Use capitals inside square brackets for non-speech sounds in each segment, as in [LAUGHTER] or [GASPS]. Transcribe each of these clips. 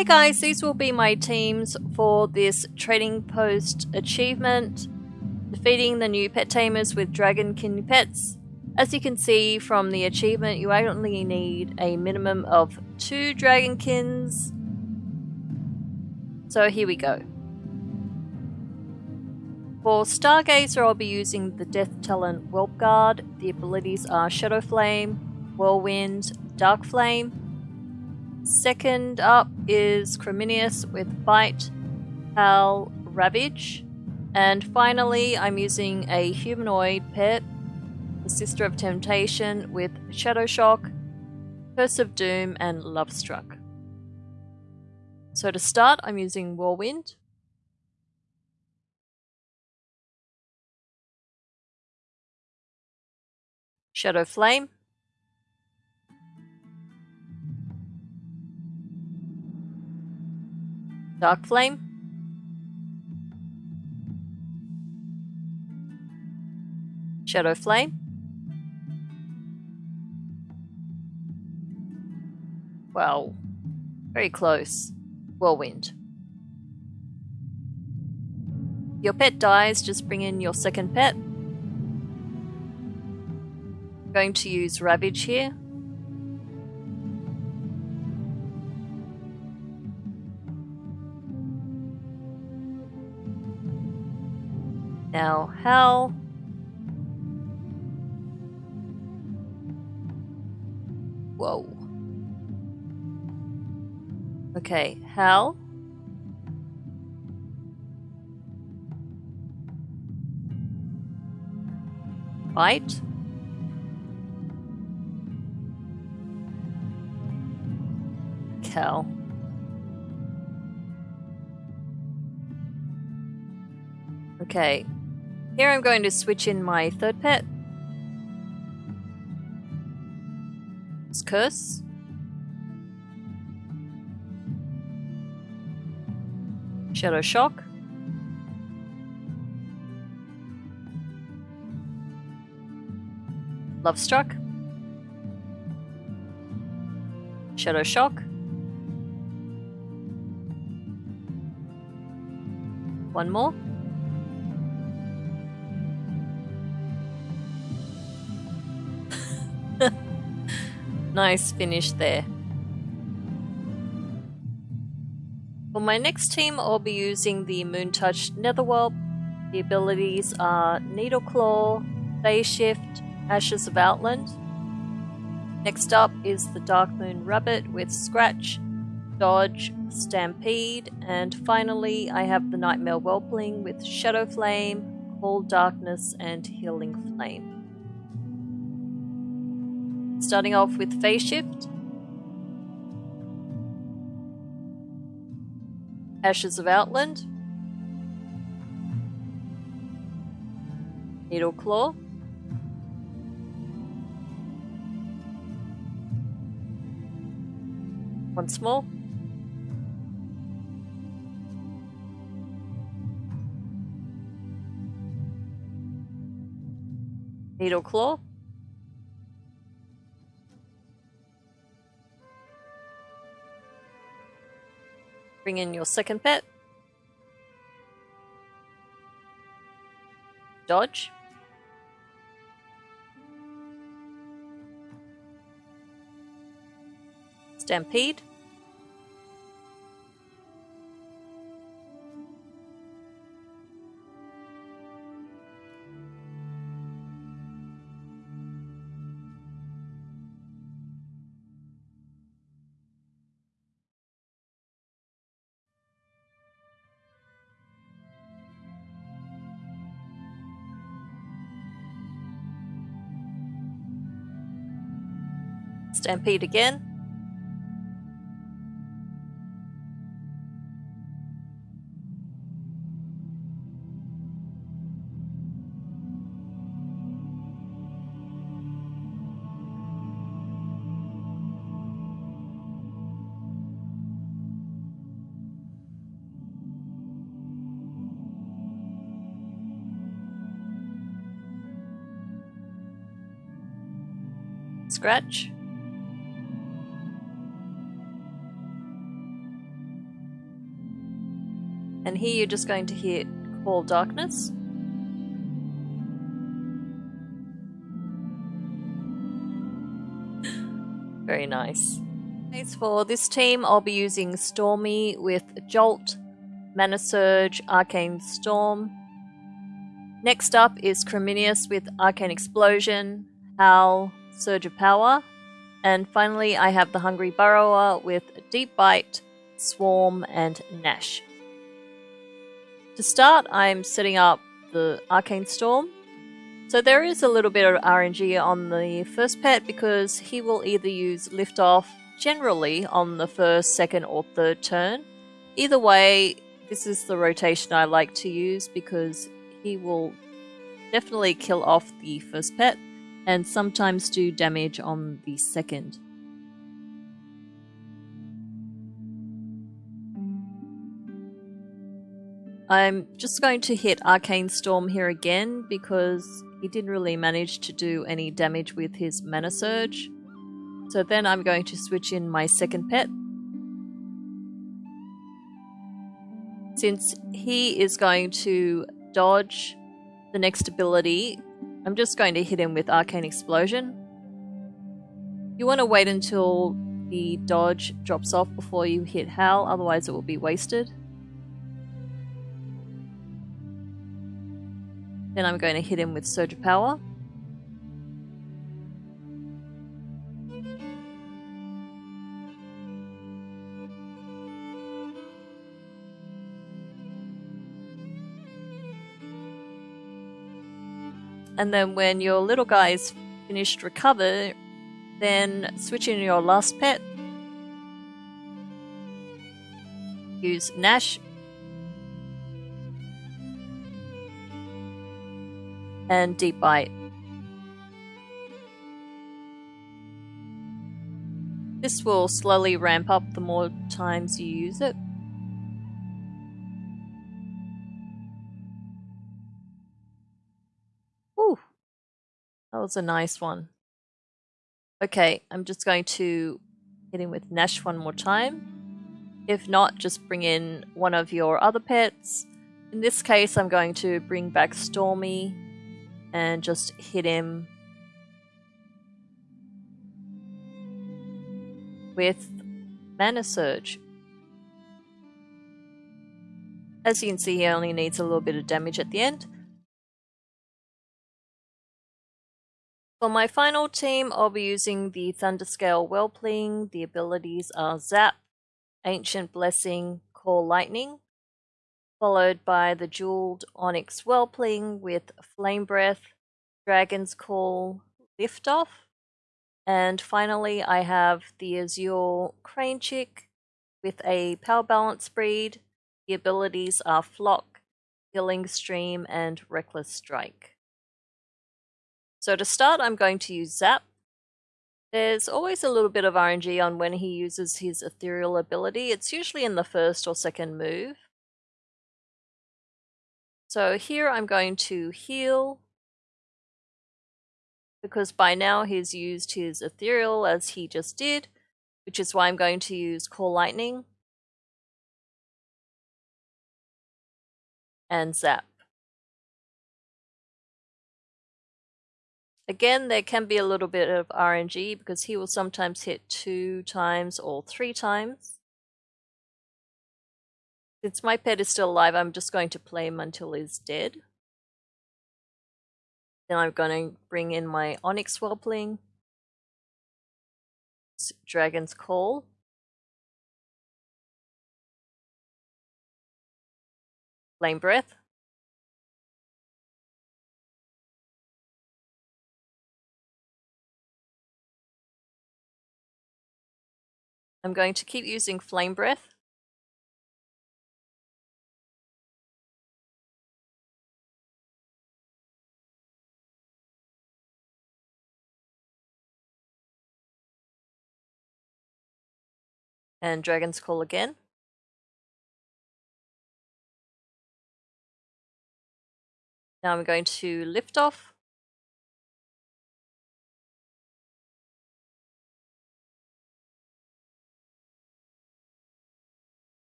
Hey guys, these will be my teams for this trading post achievement. Defeating the new pet tamers with dragonkin pets. As you can see from the achievement, you only need a minimum of two dragonkins. So here we go. For Stargazer, I'll be using the Death Talent Whelp Guard. The abilities are Shadow Flame, Whirlwind, Dark Flame. Second up is Chrominius with Bite, Howl, Ravage. And finally, I'm using a humanoid pet, the Sister of Temptation, with Shadow Shock, Curse of Doom, and Love Struck. So to start, I'm using Whirlwind. Shadow Flame. Dark Flame. Shadow Flame. Well, very close. Whirlwind. Your pet dies, just bring in your second pet. going to use Ravage here. Now, Howl. Whoa. Okay, hell. Bite. Cal. Okay, here I'm going to switch in my third pet. It's Curse. Shadow Shock. Love Struck. Shadow Shock. One more. Nice finish there. For my next team, I'll be using the Moontouch Netherwhelp. The abilities are Needle Claw, Phase Shift, Ashes of Outland. Next up is the Darkmoon Rabbit with Scratch, Dodge, Stampede, and finally I have the Nightmare Whelpling with Shadow Flame, Call Darkness, and Healing Flame. Starting off with Phase Shift. Ashes of Outland. Needle Claw. Once more. Needle Claw. Bring in your second pet. Dodge. Stampede. Stampede again. Scratch. And here you're just going to hit Call Darkness. [GASPS] Very nice. As for this team, I'll be using Stormy with Jolt, Mana Surge, Arcane Storm. Next up is Chrominius with Arcane Explosion, Howl, Surge of Power. And finally, I have the Hungry Burrower with Deep Bite, Swarm, and Gnash. To start, I'm setting up the Arcane Storm. So there is a little bit of RNG on the first pet because he will either use Liftoff generally on the first, second, or third turn. Either way, this is the rotation I like to use because he will definitely kill off the first pet and sometimes do damage on the second. I'm just going to hit Arcane Storm here again because he didn't really manage to do any damage with his Mana Surge. So then I'm going to switch in my second pet. Since he is going to dodge the next ability, I'm just going to hit him with Arcane Explosion. You want to wait until the dodge drops off before you hit Howl, otherwise it will be wasted. Then I'm going to hit him with Surge of Power. And then when your little guy is finished recover, then switch in your last pet. Use Gnash and Deep Bite. This will slowly ramp up the more times you use it. Ooh, that was a nice one. Okay, I'm just going to hit him with Gnash one more time. If not, just bring in one of your other pets. In this case, I'm going to bring back Stormy and just hit him with Mana Surge. As you can see, he only needs a little bit of damage at the end. For my final team, I'll be using the Thunderscale Whelpling. The abilities are Zap, Ancient Blessing, Call Lightning followed by the jeweled onyx whelpling with flame breath, dragon's call, liftoff, and finally I have the azure crane chick with a power balance breed. The abilities are flock, healing stream, and reckless strike. So to start, I'm going to use zap. There's always a little bit of RNG on when he uses his ethereal ability. It's usually in the first or second move. So here I'm going to heal because by now he's used his ethereal as he just did, which is why I'm going to use Call Lightning and Zap. Again, there can be a little bit of RNG because he will sometimes hit two times or three times. Since my pet is still alive, I'm just going to play him until he's dead. Then I'm going to bring in my Onyx Whelpling, Dragon's Call, Flame Breath, I'm going to keep using Flame Breath and Dragon's Call again. Now I'm going to lift off.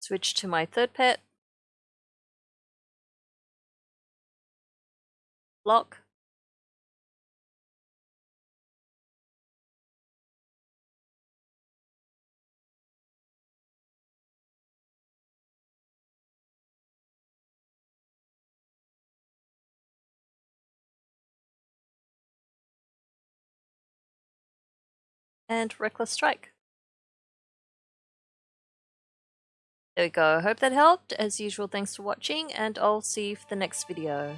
Switch to my third pet. Flock. And Reckless Strike. There we go. Hope that helped. As usual, thanks for watching, and I'll see you for the next video.